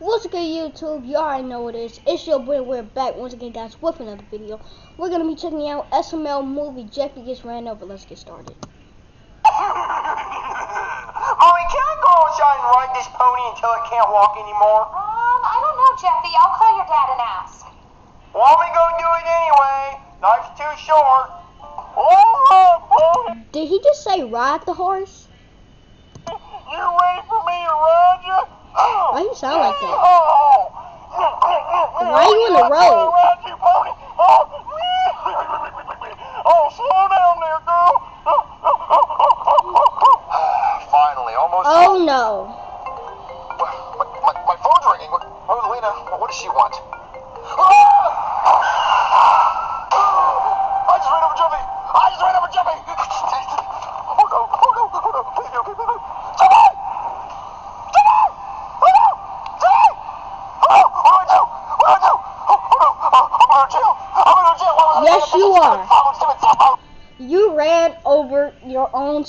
What's good YouTube? You already know what it is. It's your boy, we're back once again guys with another video. We're gonna be checking out SML movie Jeffy Gets Ran Over. Let's get started. Mommy, can I go outside and ride this pony until it can't walk anymore? Um, I don't know, Jeffy. I'll call your dad and ask. Want me to go do it anyway? Life's too short. Oh, pony, Did he just say ride the horse? you ready for me to ride you? Oh! Why do you sound like that? Oh. Why are you in the road? Ride you, pony. Oh. oh, slow down there, girl. Finally, almost. Oh no. My, my, my phone's ringing. Rosalina, what does she want?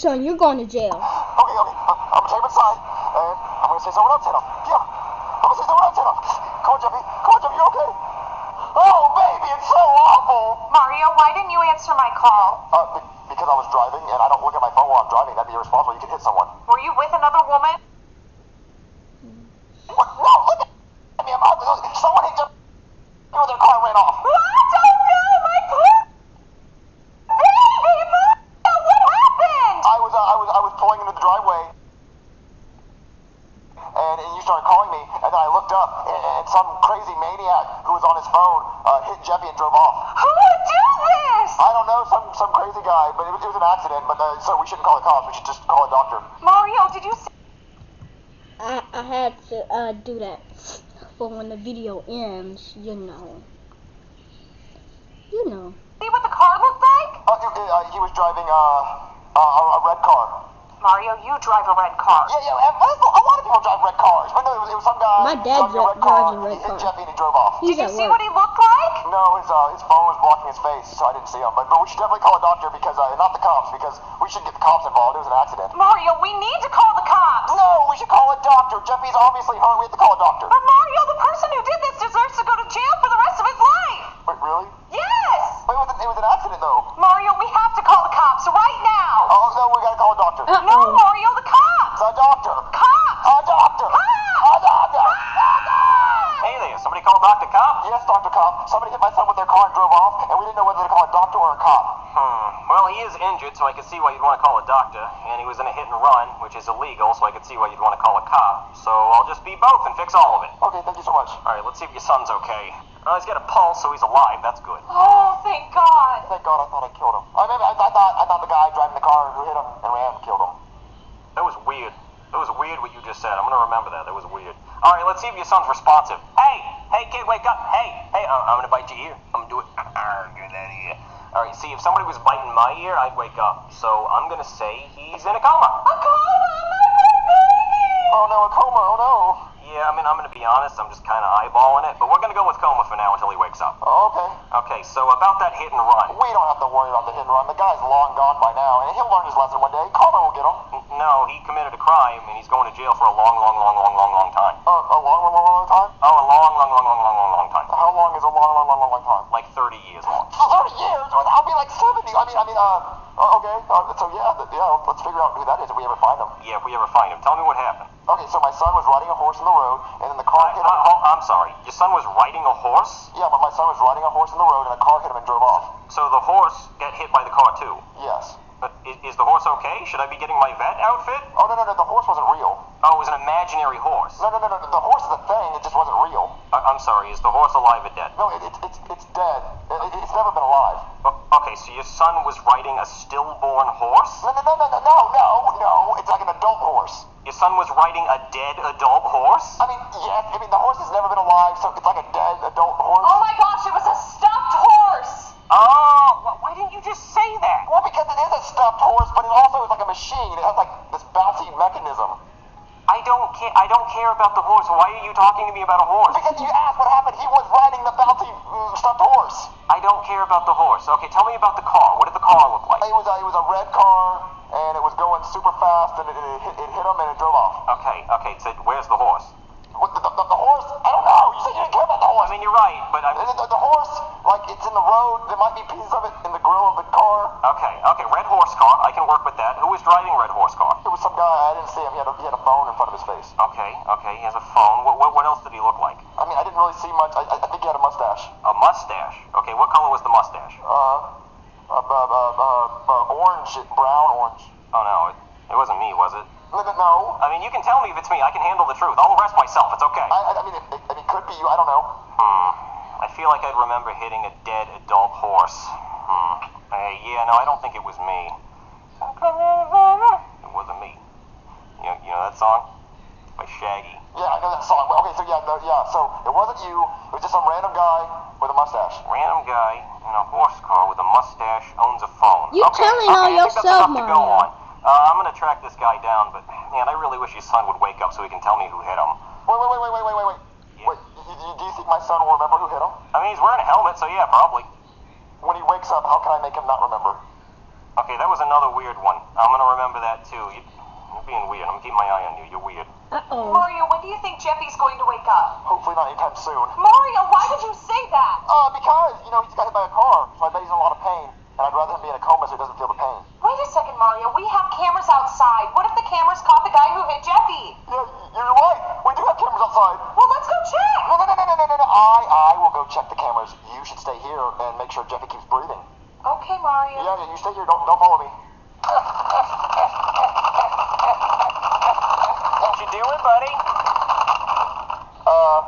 Son. You're going to jail. Okay, okay, I'm gonna take him inside, and I'm gonna say someone else hit him. Yeah, I'm gonna say someone else hit him. Come on, Jeffy. Come on, Jeffy. You okay? Oh, baby, it's so awful. Mario, why didn't you answer my call? Uh, be- because I was driving, and I don't look at my phone while I'm driving. That'd be irresponsible. You can hit someone. Were you with another woman? What? No, look at me. I'm out. Someone hit Jeffy with their car and ran off. What? Oh no, my poor baby, Mario, what happened? I was, uh, I was, I was pulling into the driveway, and, and you started calling me, and then I looked up, and, and some crazy maniac who was on his phone uh, hit Jeffy and drove off. Who would do this? I don't know, some some crazy guy, but it was, it was an accident. But uh, so we shouldn't call the cops. We should just call a doctor. Mario, did you see? I, I had to uh, do that. But when the video ends, you know. You know. See what the car looked like? Uh, uh, uh, he was driving uh, a, a, a red car. Mario, you drive a red car. Yeah, yeah. A a lot of people drive red cars, but no, it was, it was some guy. My dad driving a red car. drives he hit. Jeffy and he drove off. He's Did you at see work. what he looked like? No, his uh, his phone was blocking his face, so I didn't see him. But but we should definitely call a doctor because uh, not the cops because we should get the cops involved. It was an accident. Mario, we need to call the cops. No, we should call a doctor. Jeffy's obviously hurt. We have to call a doctor. But Mario, the person who did this deserves to go to jail for the rest of his life. Wait, really? Yes. Wait, it was, an, it was an accident though. Mario, we have to call the cops right now. Oh no, we gotta call a doctor. Uh, No, Uh-oh. Mario, the cops. A doctor. Cops. A doctor. A doctor. Hey there, somebody call Dr. Cop? Yes, Dr. Cop. Somebody hit my son with their car and drove off, and we didn't know whether to call a doctor or a cop. Hmm. Well, he is injured, so I can see why you'd want to call a doctor. And he was in a hit and run, which is illegal, so I can see why you'd want to call a cop. So I'll just be both and fix all of it. Okay, thank you so much. All right, let's see if your son's okay. Uh, he's got a pulse, so he's alive. That's good. Oh, thank God. Thank God I thought I killed him. I, mean, I, I thought I thought the guy driving the car who hit him and ran killed him. That was weird. That was weird what you just said. I'm gonna remember that. That was weird. All right, let's see if your son's responsive. Hey, kid, wake up. Hey, hey, uh, I'm gonna bite your ear. I'm gonna do it. Get that ear. All right, see, if somebody was biting my ear, I'd wake up. So I'm gonna say he's in a coma. A coma, my baby. Oh no, a coma. Oh no. Yeah, I mean, I'm gonna be honest. I'm just kind of eyeballing it, but we're gonna go with coma for now until he wakes up. Oh, okay. Okay, so about that hit and run. We don't have to worry about the hit and run. The guy's long gone by now, and he'll learn his lesson one day. Coma will get him. No, he committed a crime and he's going to jail for a long, long, long, long, long, long time. Uh, a long, long, long, long time. Oh, a long, long, long, long, long, long, long time. How long long, long, long, long, time? Like 30 years long. Thirty years. I'll be like seventy. I mean, I mean, uh, uh, okay. Uh, so yeah, yeah. Let's figure out who that is if we ever find him. Yeah, if we ever find him. Tell me what happened. Okay, so my son was riding a horse in the road, and then the car I, hit him. I, oh, I'm sorry. Your son was riding a horse? Yeah, but my son was riding a horse in the road, and a car hit him and drove off. So the horse got hit by the car too. Yes. But is, is the horse okay? Should I be getting my vet outfit? Oh no, no, no. The horse wasn't real. Oh, it was an imaginary horse. No, no, no, no. The horse is a thing. It just wasn't real. I, I'm sorry. Is the horse alive or dead? No, it, it's it's it's dead. It, it- it's never been alive. O- okay, so your son was riding a stillborn horse? No, no, no, no, no, no, no, no. It's like an adult horse. Your son was riding a dead adult horse? I mean, yes. I mean, the horse has never been alive, so it's like a dead adult horse. Oh my gosh, it was a stuffed horse. Oh, wh- why didn't you just say that? Well, because it is a stuffed horse, but it also is like a machine. It has like this bouncy mechanism. I don't care. I don't care about the horse. Why are you talking to me about a horse? Because you asked what happened. He was riding the bounty mm, Stop stuffed horse. I don't care about the horse. Okay, tell me about the car. What did the car look like? It was a, it was a red car, and it was going super fast, and it, it, hit, it hit him, and it drove off. Okay, okay. So where's the horse? What, the, the, the, horse? I don't know. You said you didn't care about the horse. I mean, you're right, but the, the, the horse, like it's in the road. There might be pieces of it in the grill of the car. Okay, okay was driving red horse car? It was some guy. I didn't see him. He had a, he had a phone in front of his face. Okay, okay, he has a phone. What, what, what else did he look like? I mean, I didn't really see much. I, I think he had a mustache. A mustache. Okay, what color was the mustache? Uh, uh, uh, uh, uh, uh orange, brown orange. Oh no, it, it wasn't me, was it? No. I mean, you can tell me if it's me. I can handle the truth. I'll arrest myself. It's okay. I, I, I mean, it, it, it could be you. I don't know. Hmm. I feel like I'd remember hitting a dead adult horse. Hmm. Uh, yeah, no, I don't think it was me. It wasn't me. You know, you know that song? By Shaggy. Yeah, I know that song. Okay, so yeah, no, yeah. So it wasn't you. It was just some random guy with a mustache. Random guy in a horse car with a mustache owns a phone. You okay, telling okay, on I think that's yourself, enough to go on. Uh, I'm gonna track this guy down, but man, I really wish his son would wake up so he can tell me who hit him. Wait, wait, wait, wait, wait, wait, wait, wait. Yeah. Wait, you, you, do you think my son will remember who hit him? I mean, he's wearing a helmet, so yeah, probably. When he wakes up, how can I make him not remember? Okay, that was another weird one. I'm gonna remember that too. You, you're being weird. I'm gonna my eye on you. You're weird. Uh oh. Mario, when do you think Jeffy's going to wake up? Hopefully not anytime soon. Mario, why would you say that? Uh, because, you know, he just got hit by a car, so I bet he's in a lot of pain. And I'd rather him be in a coma so he doesn't feel the pain. Wait a second, Mario. We have cameras outside. What if the cameras caught the guy who hit Jeffy? Yeah, you're right. We do have cameras outside. Well, let's go check. No, no, no, no, no, no, no, no. I, I will go check the cameras. You should stay here and make sure Jeffy keeps breathing. Okay, Mario. Yeah, yeah, you stay here. Don't, don't follow me. What you doing, buddy? Uh,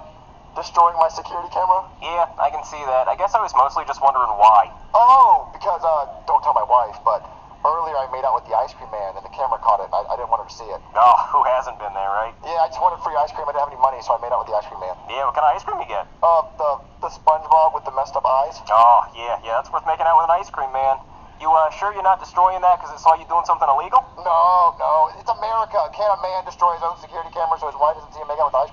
destroying my security camera? Yeah, I can see that. I guess I was mostly just wondering why. Oh, because, uh, don't tell my wife, but earlier I made out with the ice cream man and the camera caught it. I, I didn't want her to see it. Oh, who hasn't been there, right? Yeah, I just wanted free ice cream. I didn't have any money, so I made out with the ice cream man. Yeah, what kind of ice cream you get? Uh, the, the SpongeBob with the messed up eyes? Oh, yeah, yeah, that's worth making out with an ice cream man. You uh, sure you're not destroying that because it saw you doing something illegal? No, no, it's America. Can't a man destroy his own security camera so his wife doesn't see him make out with ice cream?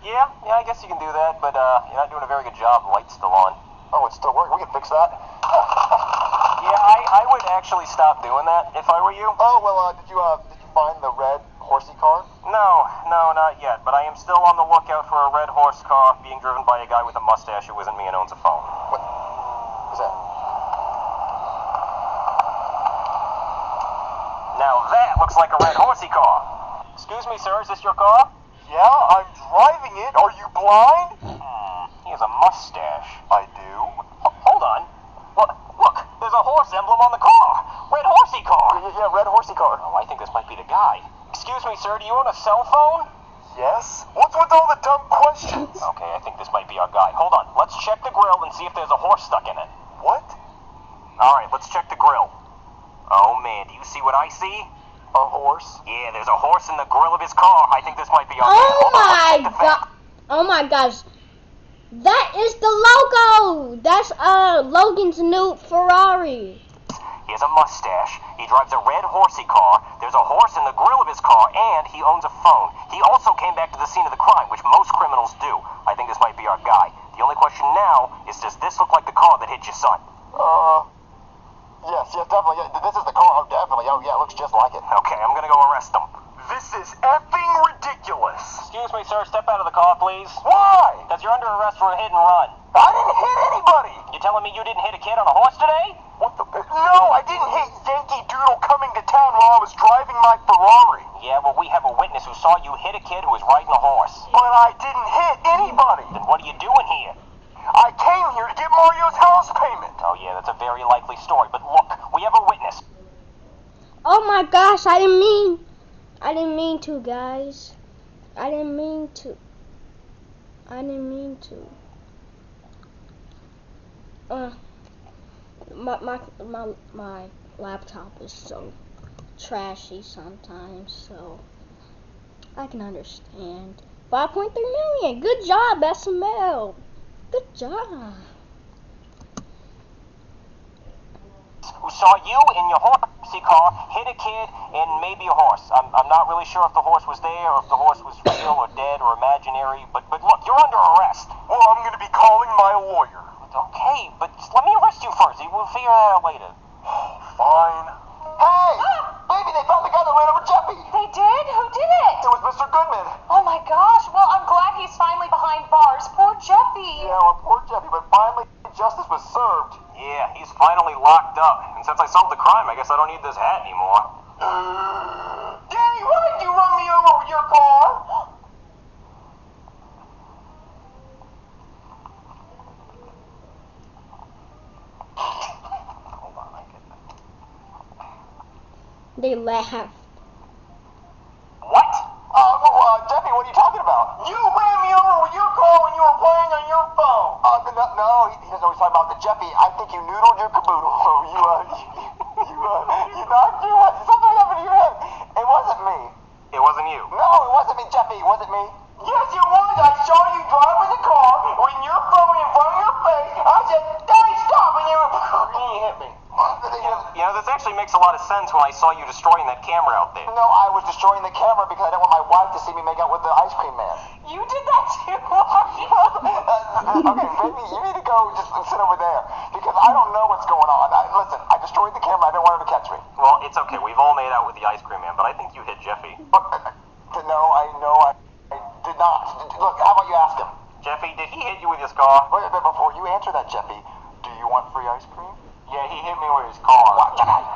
Yeah, yeah, I guess you can do that, but uh, you're not doing a very good job. The light's still on. Oh, it's still working. We can fix that. Yeah, I, I would actually stop doing that if I were you. Oh, well, uh, did you, uh, did you find the red horsey car? No, no, not yet. But I am still on the lookout for a red horse car being driven by a guy with a mustache who isn't me and owns a phone. What was that? Now that looks like a red horsey car. Excuse me, sir, is this your car? Yeah, I'm driving it. Are you blind? Hmm, he has a mustache. I do. H- hold on. Look, look, there's a horse emblem on the car. Red horsey car. Yeah, yeah, red horsey car. Oh, I think this might be the guy. Excuse me, sir, do you own a cell phone? Yes? What's with all the dumb questions? Okay, I think this might be our guy. Hold on, let's check the grill and see if there's a horse stuck in it. What? All right, let's check the grill. Oh man, do you see what I see? A horse? Yeah, there's a horse in the grill of his car. I think this might be our man. Oh Hold my god. Oh my gosh. That is the logo. That's uh Logan's new Ferrari. He has a mustache. He drives a red horsey car. There's a horse in the grill of his car, and he owns a phone. He also came back to the scene of the crime, which most criminals do. I think this might be our guy. The only question now is, does this look like the car that hit your son? Uh, yes, yes, definitely. Yeah, this is the car. Oh, definitely. Oh, yeah, it looks just like it. Okay, I'm gonna go arrest them. This is effing ridiculous. Excuse me, sir. Step out of the car, please. Why? Because you're under arrest for a hit and run. I didn't hit anybody. You telling me you didn't hit a kid on a horse today? What the? No, I didn't hit Yankee Doodle coming to town while I was driving my Ferrari. Yeah, well, we have a witness who saw you hit a kid who was riding a horse. But I didn't hit anybody. Then what are you doing here? I came here to get Mario's house payment. Oh, yeah, that's a very likely story. But look, we have a witness. Oh my gosh, I didn't mean I didn't mean to, guys. I didn't mean to. I didn't mean to. Uh my my my my laptop is so trashy sometimes, so I can understand. 5.3 million. Good job, SML. Good job. Who saw you in your horsey car hit a kid and maybe a horse. I'm, I'm not really sure if the horse was there or if the horse was real or dead or imaginary. But but look, you're under arrest. Well, I'm going to be calling my lawyer. Okay, but let me arrest you first. We'll figure that out later. Fine. Hey, baby, they found the guy that ran over Jeffy. They did? Who did it? It was Mr. Goodman. Oh my gosh. Well, I'm glad he's finally behind bars. Poor Jeffy. Yeah, well, poor Jeffy, but finally justice was served. Yeah, he's finally locked up. And since I solved the crime, I guess I don't need this hat anymore. Daddy, why did you run me over with your car? Hold on, I get that. They laughed. What? Uh, well, uh, Jeffy, what are you talking about? You ran me over with your car when you were playing on your phone. Uh, no, no he, he doesn't always talk about the Jeffy. I think you noodled your caboodle. you, uh, you, uh, you knocked your, something happened to your head. It wasn't me. It wasn't you. No, it wasn't me, Jeffy. It wasn't me. Yes, it was. I saw you driving the car with your phone in front of your face. I said, Daddy, stop, and you, you hit me. You know, this actually makes a lot of sense when I saw you destroying that camera out there. No, I was destroying the camera because I didn't want my wife to see me make out with the ice cream man. You did that too. Uh, okay, baby, you need to go just sit over there because I don't know what's going on. I, listen, I destroyed the camera. I didn't want her to catch me. Well, it's okay. We've all made out with the ice cream man, but I think you hit Jeffy. But, uh, no, I know I, I did not. Look, how about you ask him? Jeffy, did he hit you with his car? Wait, but before you answer that, Jeffy, do you want free ice cream? Yeah, he hit me with his car.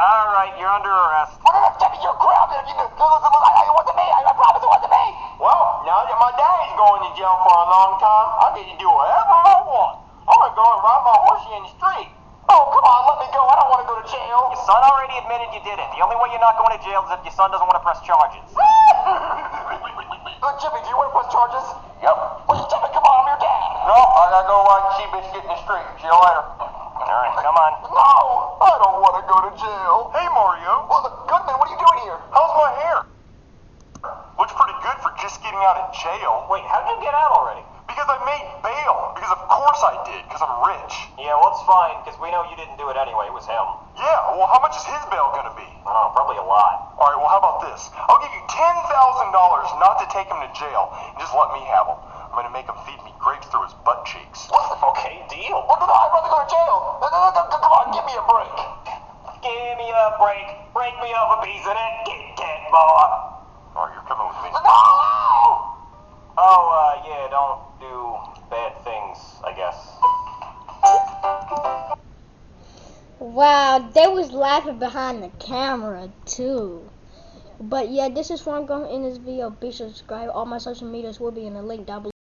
All right, you're under arrest. What you're grounded. You, listen, listen, listen, I, it wasn't me. I, I promise it wasn't me. Well, now that my daddy's going to jail for a long time, I get to do whatever I want. I'm gonna go and ride my horsey in the street. Oh, come on, let me go. I don't want to go to jail. Your son already admitted you did it. The only way you're not going to jail is if your son doesn't want to press charges. Look, uh, Jimmy, do you want to press charges? Yep. Well, Jimmy, come on, I'm your dad. No, I gotta go ride Seabiscuit in the street. See you later. All right, come on. No, I don't want to go to jail. Hey, Mario. Well, look, Goodman, what are you doing here? How's my hair? Looks pretty good for just getting out of jail. Wait, how did you get out already? Because I made bail. Because of course I did. Because I'm rich. Yeah, well, it's fine, because we know you didn't do it anyway. It was him. Yeah, well, how much is his bail gonna be? I don't know, probably a lot. All right, well, how about this? I'll give you $10,000 not to take him to jail and just let me have him. I'm gonna make him feed me grapes through his butt cheeks. What's the okay, deal. No, no, I'd rather go to jail. Come on, give me a break. Give me a break. Break me off a piece of that Kit Kat bar. All right, you're coming with me. No! I guess. Wow, they was laughing behind the camera too. But yeah, this is where I'm going to end this video. Be sure to subscribe. All my social medias will be in the link down below.